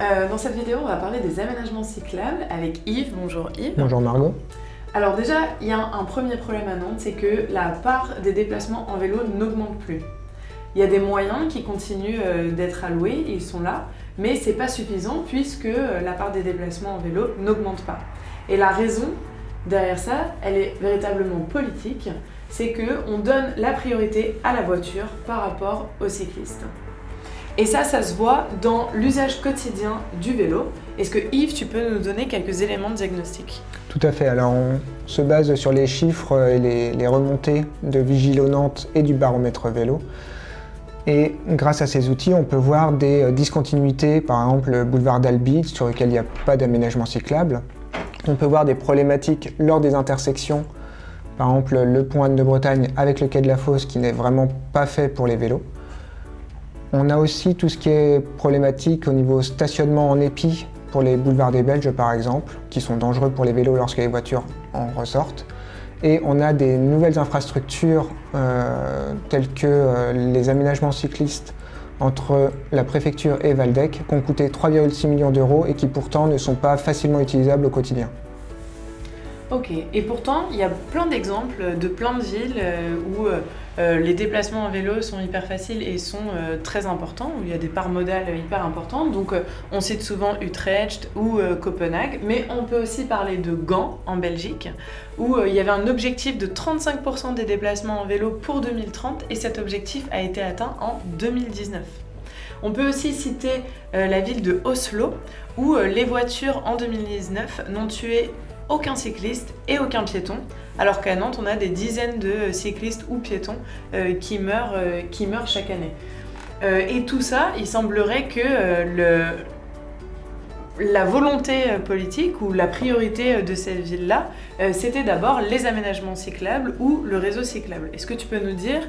Euh, dans cette vidéo, on va parler des aménagements cyclables avec Yves. Bonjour Yves. Bonjour Margot. Alors déjà, il y a un premier problème à Nantes, c'est que la part des déplacements en vélo n'augmente plus. Il y a des moyens qui continuent euh, d'être alloués, ils sont là, mais c'est pas suffisant puisque euh, la part des déplacements en vélo n'augmente pas. Et la raison derrière ça, elle est véritablement politique, c'est qu'on donne la priorité à la voiture par rapport aux cyclistes. Et ça, ça se voit dans l'usage quotidien du vélo. Est-ce que Yves, tu peux nous donner quelques éléments de diagnostic? Tout à fait. Alors, on se base sur les chiffres et les, remontées de Vigilonante et du baromètre vélo. Et grâce à ces outils, on peut voir des euh, discontinuités, par exemple le boulevard d'Albi, sur lequel il n'y a pas d'aménagement cyclable. On peut voir des problématiques lors des intersections, par exemple le pont de Bretagne avec le quai de la Fosse qui n'est vraiment pas fait pour les vélos. On a aussi tout ce qui est problématique au niveau stationnement en épi pour les boulevards des Belges par exemple, qui sont dangereux pour les vélos lorsque les voitures en ressortent. Et on a des nouvelles infrastructures euh, telles que euh, les aménagements cyclistes entre la préfecture et Valdec qui ont coûté 3,6 millions d'euros et qui pourtant ne sont pas facilement utilisables au quotidien. Ok, et pourtant il y a plein d'exemples de plein de villes euh, où euh, euh, les déplacements en vélo sont hyper faciles et sont très importants, où il y a des parts modales hyper importantes. Donc on cite souvent Utrecht ou Copenhague, mais on peut aussi parler de Gand en Belgique, où il y avait un objectif de 35% des déplacements en vélo pour 2030 et cet objectif a été atteint en 2019. On peut aussi citer la ville de Oslo, où les voitures en 2019 n'ont tué aucun cycliste et aucun piéton, alors qu'à Nantes, on a des dizaines de cyclistes ou piétons euh, qui, meurent, euh, qui meurent chaque année. Euh, et tout ça, il semblerait que la volonté politique ou la priorité de cette ville-là, c'était d'abord les aménagements cyclables ou le réseau cyclable. Est-ce que tu peux nous dire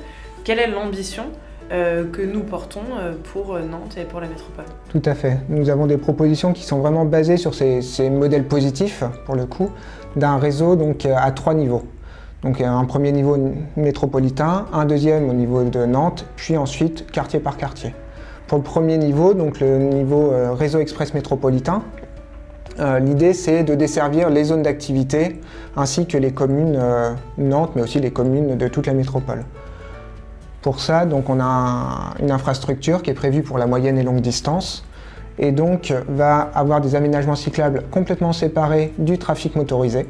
quelle est l'ambition que nous portons euh, pour Nantes et pour la métropole. Tout à fait. Nous avons des propositions qui sont vraiment basées sur ces, modèles positifs, pour le coup, d'un réseau donc, euh, à trois niveaux. Donc un premier niveau métropolitain, un deuxième au niveau de Nantes, puis ensuite quartier par quartier. Pour le premier niveau, donc le niveau réseau express métropolitain, l'idée c'est de desservir les zones d'activité ainsi que les communes Nantes, mais aussi les communes de toute la métropole. Pour ça, donc, on a une infrastructure qui est prévue pour la moyenne et longue distance et donc va avoir des aménagements cyclables complètement séparés du trafic motorisé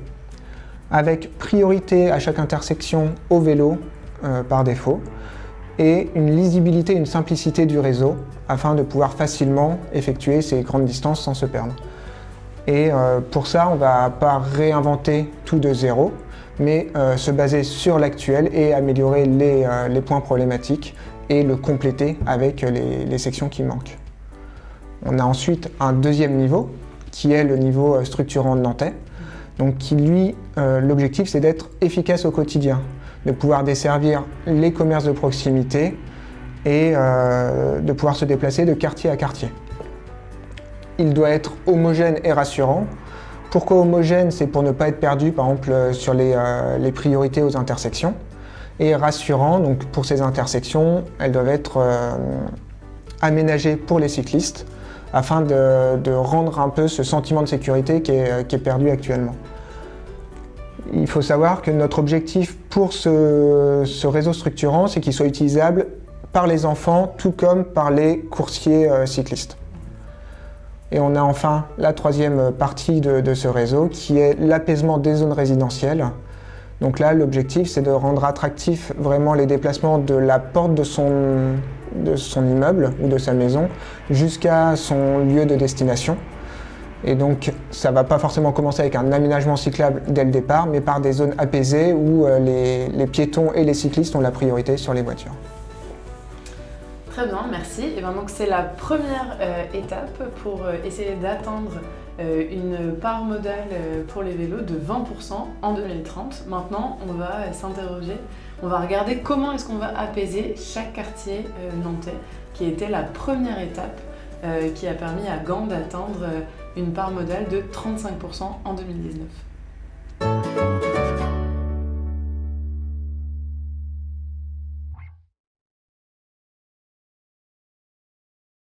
avec priorité à chaque intersection au vélo euh, par défaut et une lisibilité, une simplicité du réseau afin de pouvoir facilement effectuer ces grandes distances sans se perdre. Et euh, pour ça, on ne va pas réinventer tout de zéro, mais euh, se baser sur l'actuel et améliorer euh, les, points problématiques et le compléter avec les, sections qui manquent. On a ensuite un deuxième niveau, qui est le niveau euh, structurant de Nantais, donc qui lui, l'objectif c'est d'être efficace au quotidien, de pouvoir desservir les commerces de proximité et de pouvoir se déplacer de quartier à quartier. Il doit être homogène et rassurant, pourquoi homogène C'est pour ne pas être perdu, par exemple, euh, sur euh, les, priorités aux intersections. Et rassurant, donc pour ces intersections, elles doivent être euh, aménagées pour les cyclistes afin de, rendre un peu ce sentiment de sécurité qui est, perdu actuellement. Il faut savoir que notre objectif pour ce, ce réseau structurant, c'est qu'il soit utilisable par les enfants tout comme par les coursiers cyclistes. Et on a enfin la troisième partie de, ce réseau qui est l'apaisement des zones résidentielles. Donc là, l'objectif, c'est de rendre attractif vraiment les déplacements de la porte de son, immeuble ou de sa maison jusqu'à son lieu de destination. Et donc, ça ne va pas forcément commencer avec un aménagement cyclable dès le départ, mais par des zones apaisées où euh, les piétons et les cyclistes ont la priorité sur les voitures. Très bien, merci. Et ben donc c'est la première euh, étape pour euh, essayer d'atteindre euh, une part modale pour les vélos de 20% en 2030. Maintenant, on va s'interroger, on va regarder comment est-ce qu'on va apaiser chaque quartier nantais, qui était la première étape qui a permis à Gand d'atteindre une part modale de 35% en 2019.